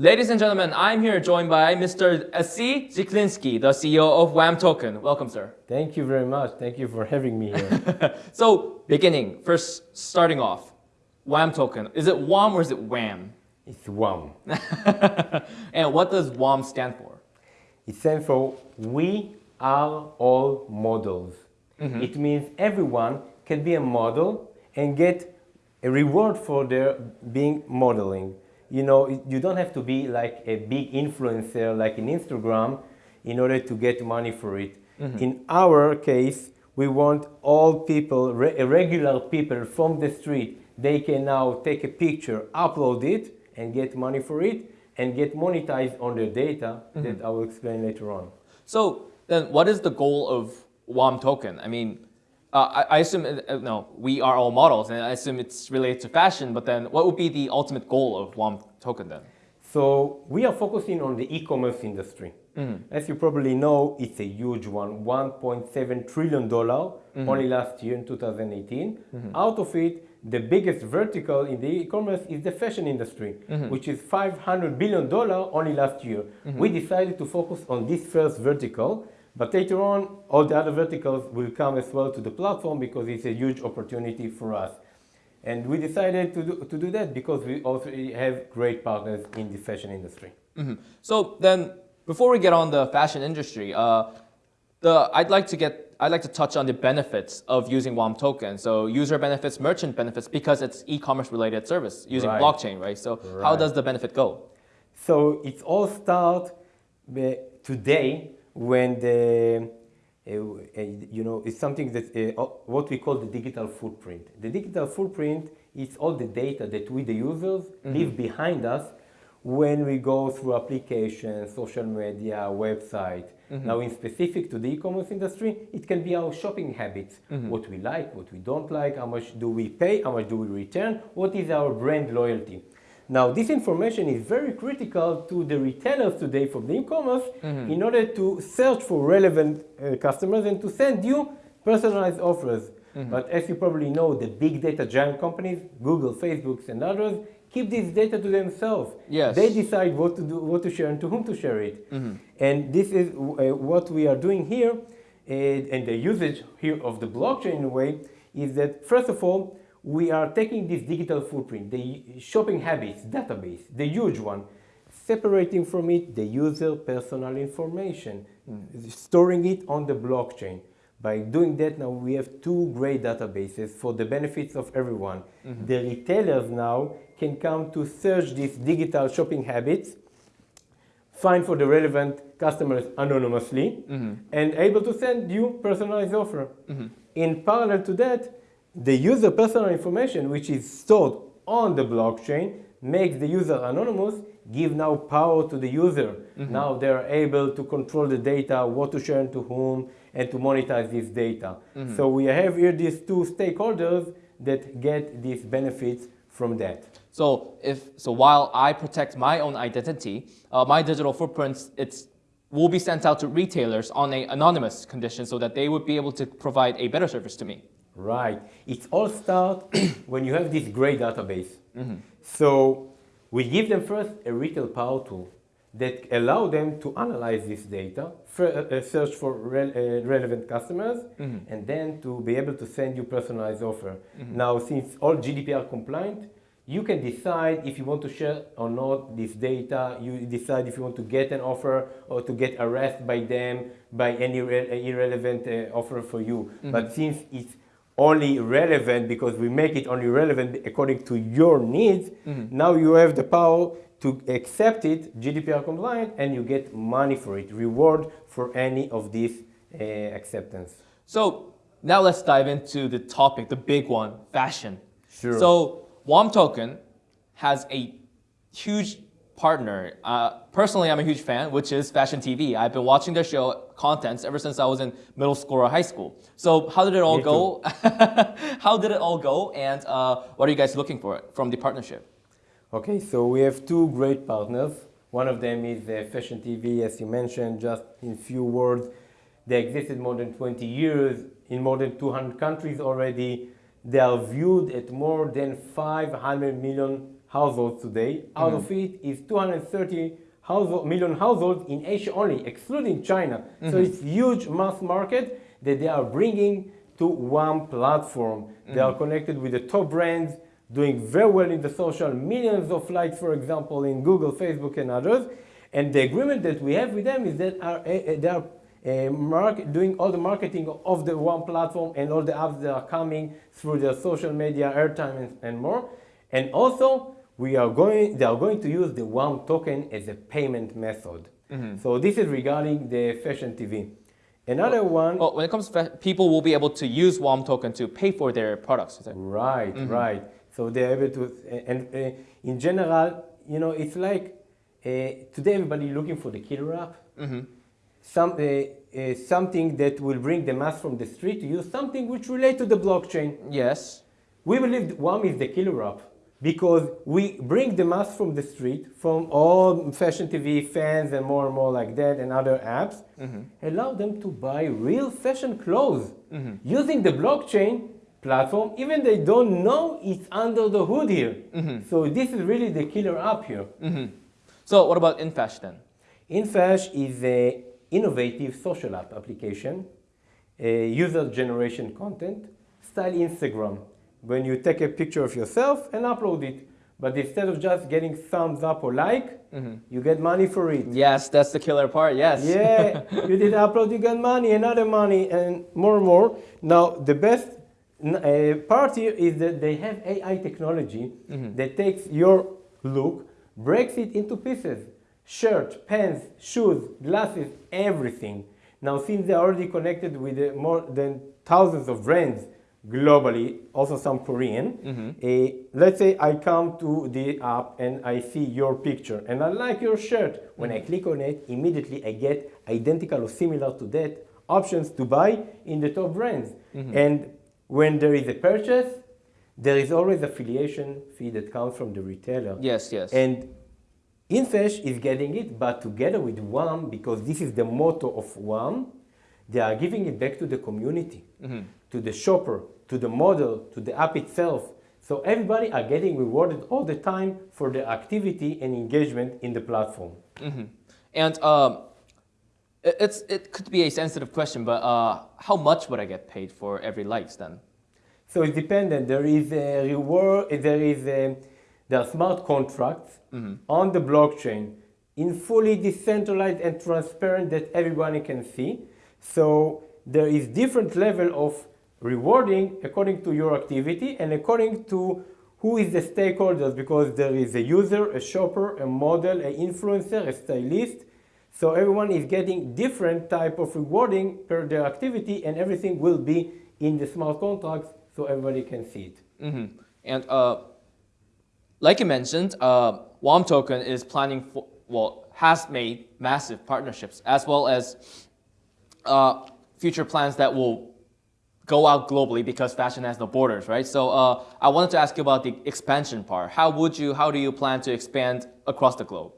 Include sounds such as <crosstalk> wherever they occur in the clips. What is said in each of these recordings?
Ladies and gentlemen, I'm here joined by Mr. Asi Ziklinski, the CEO of WAM Token. Welcome, sir. Thank you very much. Thank you for having me here. <laughs> so, beginning, first starting off, WAM Token. Is it WAM or is it WAM? It's WAM. <laughs> and what does WAM stand for? It stands for We Are All Models. Mm -hmm. It means everyone can be a model and get a reward for their being modeling you know, you don't have to be like a big influencer like in Instagram in order to get money for it. Mm -hmm. In our case, we want all people, re regular people from the street, they can now take a picture, upload it, and get money for it, and get monetized on their data mm -hmm. that I will explain later on. So then what is the goal of WAM token? I mean, uh, I, I, assume, uh, no, we are all models, and I assume it's related to fashion, but then what would be the ultimate goal of WAM token then? So we are focusing on the e-commerce industry. Mm -hmm. As you probably know, it's a huge one, $1.7 trillion mm -hmm. only last year in 2018. Mm -hmm. Out of it, the biggest vertical in the e-commerce is the fashion industry, mm-hmm. which is $500 billion only last year. Mm-hmm. We decided to focus on this first vertical but later on, all the other verticals will come as well to the platform because it's a huge opportunity for us. And we decided to do, to do that because we also have great partners in the fashion industry. Mm -hmm. So then, before we get on the fashion industry, uh, the, I'd like to get I'd like to touch on the benefits of using WAM token. So user benefits, merchant benefits, because it's e-commerce related service using right. blockchain, right? So right. how does the benefit go? So it's all start today when the, uh, uh, you know, it's something that, uh, what we call the digital footprint. The digital footprint is all the data that we, the users, mm -hmm. leave behind us when we go through applications, social media, website. Mm -hmm. Now in specific to the e-commerce industry, it can be our shopping habits. Mm -hmm. What we like, what we don't like, how much do we pay, how much do we return, what is our brand loyalty. Now, this information is very critical to the retailers today from the e-commerce mm -hmm. in order to search for relevant uh, customers and to send you personalized offers. Mm -hmm. But as you probably know, the big data giant companies, Google, Facebook, and others, keep this data to themselves. Yes. They decide what to do, what to share, and to whom to share it. Mm -hmm. And this is uh, what we are doing here, uh, and the usage here of the blockchain in a way is that first of all, we are taking this digital footprint, the shopping habits database, the huge one, separating from it the user personal information, mm. storing it on the blockchain. By doing that now we have two great databases for the benefits of everyone. Mm -hmm. The retailers now can come to search these digital shopping habits, find for the relevant customers anonymously, mm -hmm. and able to send you personalized offer. Mm -hmm. In parallel to that, the user personal information, which is stored on the blockchain, makes the user anonymous, give now power to the user. Mm -hmm. Now they are able to control the data, what to share and to whom, and to monetize this data. Mm -hmm. So we have here these two stakeholders that get these benefits from that. So if so, while I protect my own identity, uh, my digital footprints, it's will be sent out to retailers on a anonymous condition so that they would be able to provide a better service to me. Right. It all starts <clears throat> when you have this great database. Mm -hmm. So we give them first a retail power tool that allow them to analyze this data, uh, uh, search for re uh, relevant customers, mm -hmm. and then to be able to send you personalized offer. Mm -hmm. Now, since all GDPR compliant, you can decide if you want to share or not this data. You decide if you want to get an offer or to get arrested by them by any irrelevant uh, offer for you. Mm -hmm. But since it's only relevant because we make it only relevant according to your needs, mm -hmm. now you have the power to accept it, GDPR compliant, and you get money for it, reward for any of these uh, acceptance. So now let's dive into the topic, the big one, fashion. Sure. So WAM Token has a huge partner. Uh, personally, I'm a huge fan, which is Fashion TV. I've been watching their show contents ever since I was in middle school or high school. So how did it all Me go? <laughs> how did it all go? And uh, what are you guys looking for from the partnership? Okay, so we have two great partners. One of them is uh, Fashion TV, as you mentioned, just in few words. They existed more than 20 years in more than 200 countries already. They are viewed at more than 500 million households today. Out of it is 230 household, million households in Asia only, excluding China. So it's huge mass market that they are bringing to one platform. They are connected with the top brands, doing very well in the social, millions of likes, for example, in Google, Facebook, and others. And the agreement that we have with them is that are, uh, uh, they are uh, market, doing all the marketing of the one platform and all the apps that are coming through their social media, airtime, and, and more. And also, we are going, they are going to use the WAM token as a payment method. So this is regarding the fashion TV. Another one, Well, when it comes to people will be able to use WAM token to pay for their products. is it? right, right. So they're able to, and uh, in general, you know, it's like uh, today everybody looking for the killer app. Some, uh, uh, something that will bring the mass from the street to use something which relate to the blockchain. Yes. We believe WAM is the killer app because we bring the mass from the street, from all fashion TV fans and more and more like that and other apps, mm-hmm. allow them to buy real fashion clothes mm-hmm. using the blockchain platform, even they don't know it's under the hood here. Mm-hmm. So this is really the killer app here. So what about InFash then? InFash is a innovative social app application, a user generation content, style Instagram. When you take a picture of yourself and upload it, but instead of just getting thumbs up or like, you get money for it. Yes, that's the killer part. Yes. Yeah, <laughs> you did upload, you get money, another money, and more and more. Now, the best uh, part here is that they have AI technology that takes your look, breaks it into pieces shirt, pants, shoes, glasses, everything. Now, since they're already connected with uh, more than thousands of brands globally, also some Korean, uh, let's say I come to the app and I see your picture and I like your shirt. When I mm-hmm. click on it, immediately I get identical or similar to that options to buy in the top brands. Mm-hmm. And when there is a purchase, there is always affiliation fee that comes from the retailer. Yes, yes. And InFash is getting it, but together with WAM, because this is the motto of WAM, they are giving it back to the community, to the shopper, to the model, to the app itself. So everybody are getting rewarded all the time for their activity and engagement in the platform. And um, it, it's, it could be a sensitive question, but uh, how much would I get paid for every likes then? So it's dependent. There is a reward. There is a, there are smart contracts on the blockchain in fully decentralized and transparent that everybody can see. So there is different level of rewarding according to your activity and according to who is the stakeholders because there is a user, a shopper, a model, an influencer, a stylist. So everyone is getting different type of rewarding per their activity and everything will be in the smart contracts so everybody can see it. hmm And uh, like you mentioned, uh, WAM Token is planning for, well, has made massive partnerships as well as uh, future plans that will go out globally because fashion has no borders, right? So uh, I wanted to ask you about the expansion part. How would you, how do you plan to expand across the globe?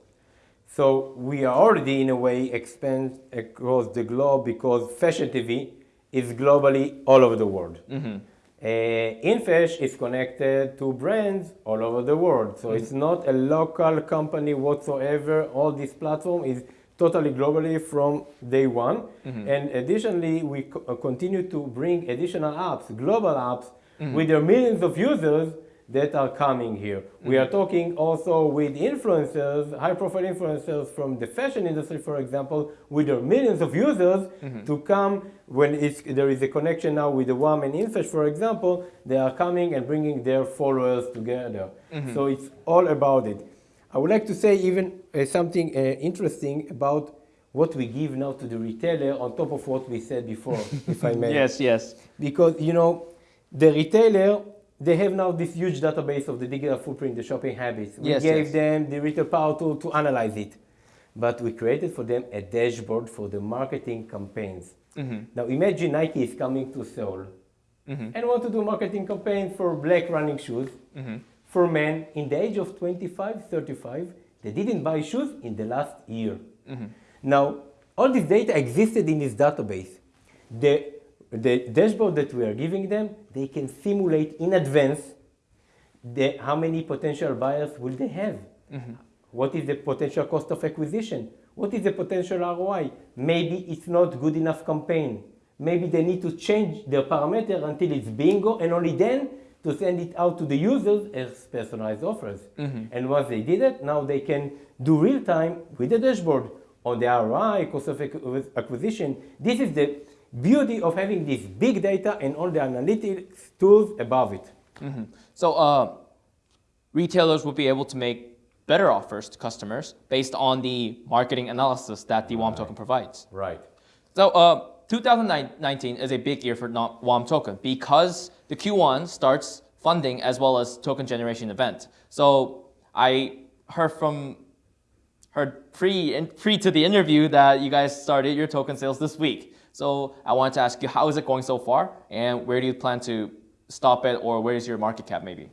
So we are already in a way expand across the globe because fashion TV is globally all over the world. Uh, InFash is connected to brands all over the world. So it's not a local company whatsoever. All this platform is totally globally from day one. Mm-hmm. And additionally, we co- uh, continue to bring additional apps, global apps, mm-hmm. with their millions of users that are coming here. We mm-hmm. are talking also with influencers, high profile influencers from the fashion industry, for example, with their millions of users to come when it's, there is a connection now with the WAM and InFash, for example, they are coming and bringing their followers together. So it's all about it. I would like to say even uh, something uh, interesting about what we give now to the retailer on top of what we said before, <laughs> if I may. Yes, yes. because you know the retailer they have now this huge database of the digital footprint the shopping habits. We Yes, gave yes. them the retail power tool to analyze it. But we created for them a dashboard for the marketing campaigns. Now imagine nike is coming to seoul and want to do marketing campaign for black running shoes for men in the age of 25 35 they didn't buy shoes in the last year mm-hmm. now all this data existed in this database the, the dashboard that we are giving them they can simulate in advance the, how many potential buyers will they have? Mm-hmm. What is the potential cost of acquisition? What is the potential ROI? Maybe it's not good enough campaign. Maybe they need to change their parameter until it's bingo and only then to send it out to the users as personalized offers. And once they did it, now they can do real time with the dashboard on the ROI, cost of acquisition. This is the beauty of having this big data and all the analytics tools above it. So uh, retailers will be able to make better offers to customers based on the marketing analysis that the WAM token provides. Right. So uh, 2019 is a big year for WAM token because the Q1 starts funding as well as token generation event. So I heard from heard pre in, pre to the interview that you guys started your token sales this week. So I wanted to ask you how is it going so far and where do you plan to stop it or where is your market cap maybe?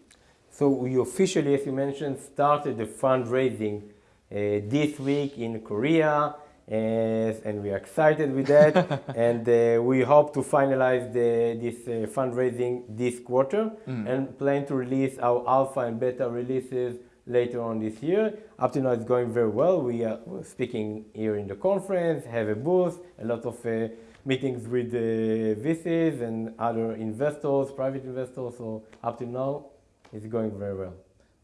So we officially, as you mentioned, started the fundraising uh, this week in Korea, and we are excited with that. <laughs> and uh, we hope to finalize the, this uh, fundraising this quarter, and plan to release our alpha and beta releases later on this year. Up to now, it's going very well. We are speaking here in the conference, have a booth, a lot of uh, meetings with uh, VCs and other investors, private investors. So up to now, it's going very well.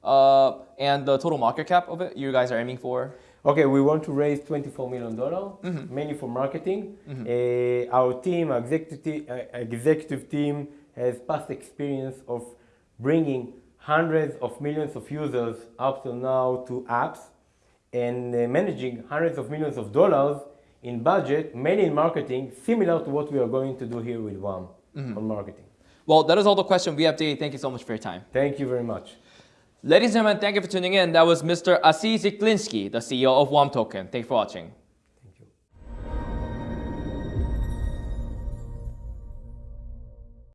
Uh, and the total market cap of it you guys are aiming for? Okay, we want to raise $24 million, mainly for marketing. Uh, our team, our executive, uh, executive team, has past experience of bringing hundreds of millions of users up to now to apps and uh, managing hundreds of millions of dollars in budget, mainly in marketing, similar to what we are going to do here with WAM on marketing. Well, that is all the question we have today. Thank you so much for your time. Thank you very much. Ladies and gentlemen, thank you for tuning in. That was Mr. Asi Ziklinski, the CEO of WAM Token. Thank you for watching.